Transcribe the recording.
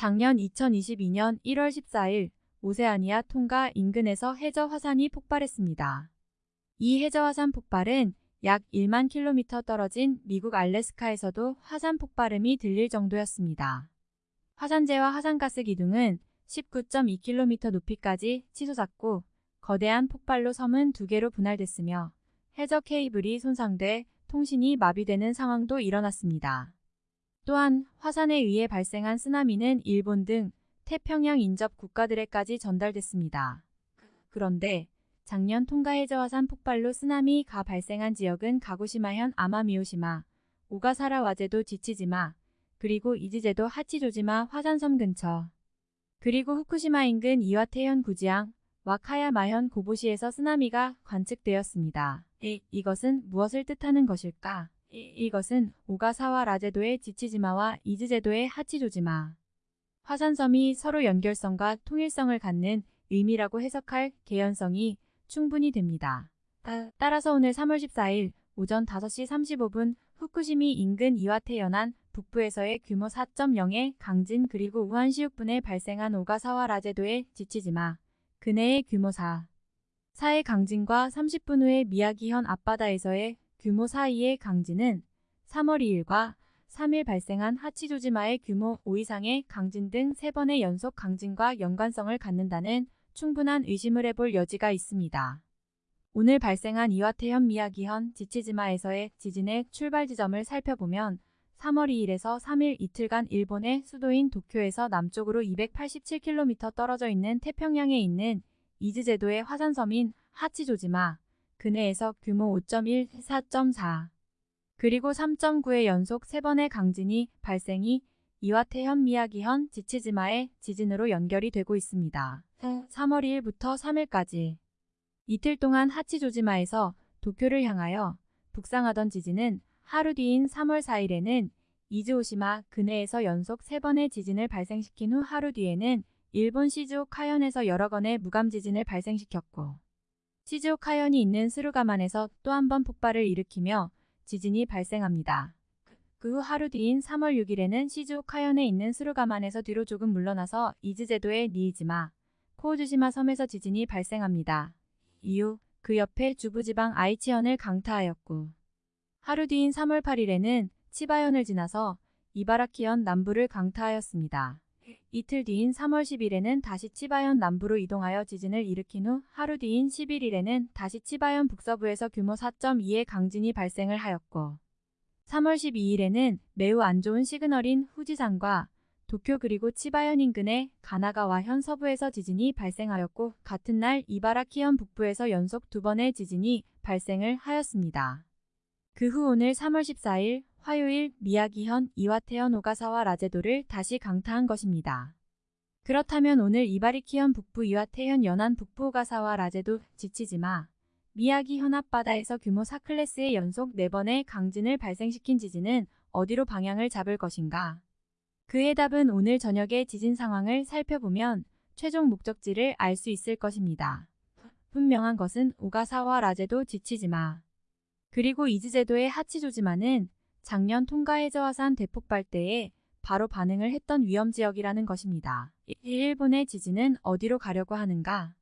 작년 2022년 1월 14일 오세아니아 통가 인근에서 해저 화산이 폭발했습니다. 이 해저 화산 폭발은 약 1만 킬로미터 떨어진 미국 알래스카에서도 화산 폭발음이 들릴 정도였습니다. 화산재와 화산가스 기둥은 19.2km 높이까지 치솟았고 거대한 폭발로 섬은 두 개로 분할됐으며 해저 케이블이 손상돼 통신이 마비되는 상황도 일어났습니다. 또한 화산에 의해 발생한 쓰나미는 일본 등 태평양 인접 국가들에까지 전달됐습니다. 그런데 작년 통가 해저 화산 폭발로 쓰나미가 발생한 지역은 가고시마현 아마미오시마, 오가사라 와제도 지치지마, 그리고 이즈제도 하치조지마 화산섬 근처, 그리고 후쿠시마 인근 이와테현 구지항, 와카야마현 고보시에서 쓰나미가 관측되었습니다. 이, 이것은 무엇을 뜻하는 것일까? 이, 이것은 오가사와 라제도의 지치지마와 이즈제도의 하치조지마, 화산섬이 서로 연결성과 통일성을 갖는 의미라고 해석할 개연성이 충분히 됩니다. 따라서 오늘 3월 14일 오전 5시 35분 후쿠시미 인근 이와테 연안 북부에서의 규모 4.0의 강진 그리고 우한시육분에 발생한 오가사와 라제도의 지치지마 그네의 규모 4. 4의 강진과 30분 후에 미야기현 앞바다에서의 규모 4, 2의 강진은 3월 2일과 3일 발생한 하치조지마의 규모 5 이상의 강진 등 3번의 연속 강진과 연관성을 갖는다는 충분한 의심을 해볼 여지가 있습니다. 오늘 발생한 이와테현 미야기현 지치지마에서의 지진의 출발 지점을 살펴보면 3월 2일에서 3일 이틀간 일본의 수도인 도쿄에서 남쪽으로 287km 떨어져 있는 태평양에 있는 이즈제도의 화산섬인 하치조지마 근해에서 규모 5.1, 4.4 그리고 3.9의 연속 3번의 강진이 발생이 이와테현 미야기현 지치지마의 지진으로 연결이 되고 있습니다. 3월 2일부터 3일까지 이틀 동안 하치조지마에서 도쿄를 향하여 북상하던 지진은 하루 뒤인 3월 4일에는 이즈오시마 근해에서 연속 3번의 지진을 발생시킨 후 하루 뒤에는 일본 시즈오카현에서 여러 건의 무감 지진을 발생시켰고 시즈오카현이 있는 스루가만에서 또 한 번 폭발을 일으키며 지진이 발생합니다. 그 후 하루 뒤인 3월 6일에는 시즈오카현에 있는 스루가만에서 뒤로 조금 물러나서 이즈제도의 니이지마, 코우주시마 섬에서 지진이 발생합니다. 이후 그 옆에 주부지방 아이치현을 강타하였고 하루 뒤인 3월 8일에는 치바현을 지나서 이바라키현 남부를 강타하였습니다. 이틀 뒤인 3월 10일에는 다시 치바현 남부로 이동하여 지진을 일으킨 후 하루 뒤인 11일에는 다시 치바현 북서부에서 규모 4.2의 강진이 발생을 하였고 3월 12일에는 매우 안 좋은 시그널인 후지산과 도쿄 그리고 치바현 인근의 가나가와 현 서부에서 지진이 발생하였고 같은 날 이바라키현 북부에서 연속 두 번의 지진이 발생을 하였습니다. 그 후 오늘 3월 14일 화요일 미야기현, 이와테현, 오가사와 라제도를 다시 강타한 것입니다. 그렇다면 오늘 이바리키현 북부 이와테현 연안 북부 오가사와 라제도 지치지마 미야기현 앞바다에서 규모 4클래스의 연속 4번의 강진을 발생시킨 지진은 어디로 방향을 잡을 것인가? 그의 답은 오늘 저녁의 지진 상황을 살펴보면 최종 목적지를 알 수 있을 것입니다. 분명한 것은 오가사와 라제도 지치지마 그리고 이즈제도의 하치조지마는 작년 통가해저화산 대폭발 때에 바로 반응을 했던 위험지역이라는 것입니다. 일본의 지진은 어디로 가려고 하는가?